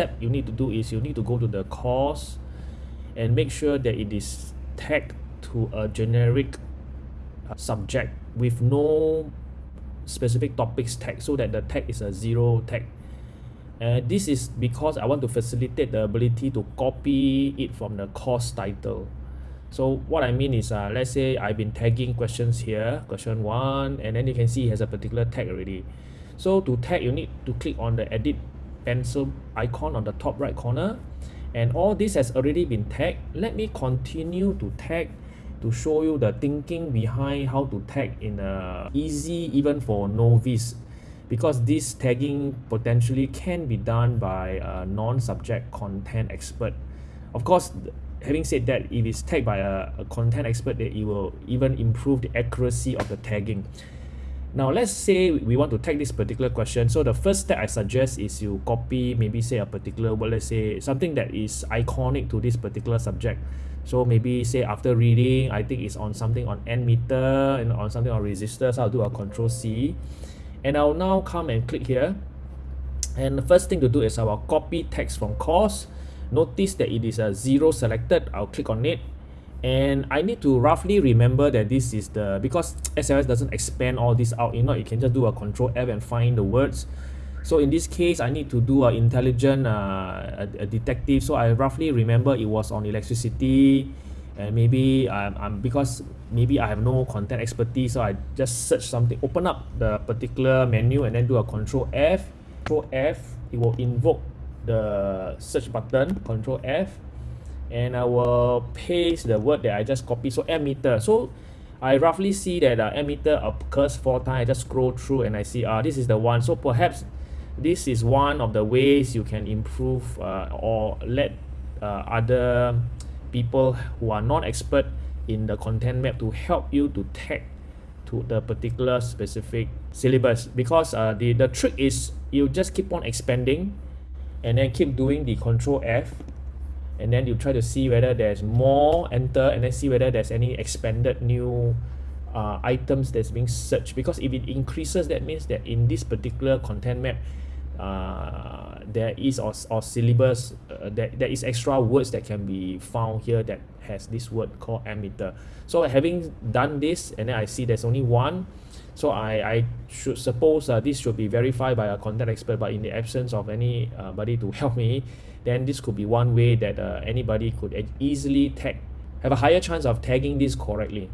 step you need to do is you need to go to the course and make sure that it is tagged to a generic uh, subject with no specific topics tag so that the tag is a zero tag. And this is because I want to facilitate the ability to copy it from the course title. So what I mean is uh, let's say I've been tagging questions here question one and then you can see it has a particular tag already. So to tag you need to click on the edit pencil icon on the top right corner. And all this has already been tagged. Let me continue to tag to show you the thinking behind how to tag in a easy even for novice. Because this tagging potentially can be done by a non-subject content expert. Of course having said that if it's tagged by a, a content expert that it will even improve the accuracy of the tagging now let's say we want to tag this particular question. So the first step I suggest is you copy maybe say a particular word. Let's say something that is iconic to this particular subject. So maybe say after reading I think it's on something on ammeter and on something on resistors I'll do a control C. And I'll now come and click here. And the first thing to do is I will copy text from course. Notice that it is a zero selected. I'll click on it and I need to roughly remember that this is the because SLS doesn't expand all this out you know you can just do a control F and find the words. So in this case I need to do a intelligent uh, a, a detective. So I roughly remember it was on electricity and maybe I'm, I'm because maybe I have no content expertise so I just search something open up the particular menu and then do a control F control F it will invoke the search button control F and I will paste the word that I just copied so ammeter so I roughly see that uh, ammeter occurs four times. I just scroll through and I see ah uh, this is the one. So perhaps this is one of the ways you can improve uh, or let uh, other people who are not expert in the content map to help you to tag to the particular specific syllabus. Because uh, the the trick is you just keep on expanding and then keep doing the control F and then you try to see whether there's more enter and then see whether there's any expanded new uh, items that's being searched. Because if it increases that means that in this particular content map uh, there is or, or syllabus uh, that there is extra words that can be found here that has this word called ammeter. So having done this and then I see there's only one so I, I should suppose uh, this should be verified by a content expert but in the absence of anybody to help me then this could be one way that uh, anybody could easily tag have a higher chance of tagging this correctly